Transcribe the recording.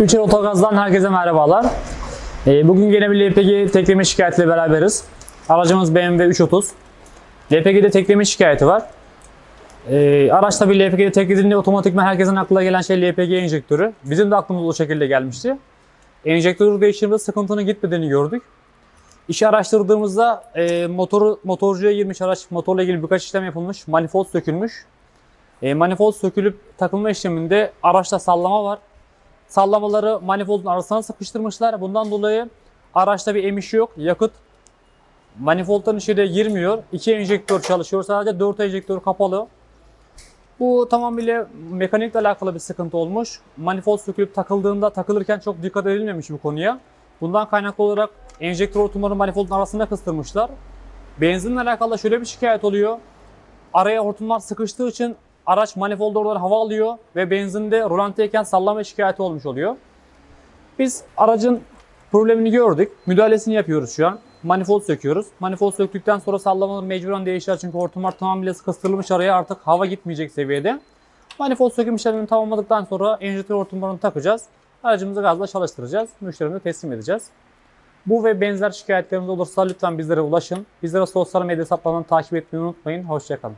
Üçer Otogaz'dan herkese merhabalar. Ee, bugün yine bir LPG tekleme şikayetiyle beraberiz. Aracımız BMW 330. LPG'de tekleme şikayeti var. Ee, araçta bir LPG'de teklediğinde otomatikman herkesin aklına gelen şey LPG enjektörü. Bizim de aklımıza o şekilde gelmişti. Enjektörü değiştirdiğimizde sıkıntının gitmediğini gördük. İşi araştırdığımızda e, motoru motorcuya girmiş araç, motorla ilgili birkaç işlem yapılmış, manifold sökülmüş. E, manifold sökülüp takılma işleminde araçta sallama var. Sallamaları manifoldun arasına sıkıştırmışlar. Bundan dolayı araçta bir emiş yok. Yakıt manifoldun içine girmiyor. İki enjektör çalışıyor. Sadece dört enjektör kapalı. Bu tamamıyla mekanikle alakalı bir sıkıntı olmuş. Manifold sökülüp takıldığında takılırken çok dikkat edilmemiş bu konuya. Bundan kaynaklı olarak enjektör hortumları manifoldun arasında kıstırmışlar. Benzinle alakalı şöyle bir şikayet oluyor. Araya hortumlar sıkıştığı için araç manifoldu oradan hava alıyor ve benzinde rolantiyken sallama şikayeti olmuş oluyor. Biz aracın problemini gördük. Müdahalesini yapıyoruz şu an. Manifold söküyoruz. Manifold söktükten sonra sallamalar mecburen değişir çünkü hortumlar tamamıyla kıstırılmış araya artık hava gitmeyecek seviyede. Manifold söküm işlemini tamamladıktan sonra enjektör hortumlarını takacağız. Aracımızı gazla çalıştıracağız. Müşterimize teslim edeceğiz. Bu ve benzer şikayetleriniz olursa lütfen bizlere ulaşın. Bizlere sosyal medya hesaplarından takip etmeyi unutmayın. Hoşçakalın.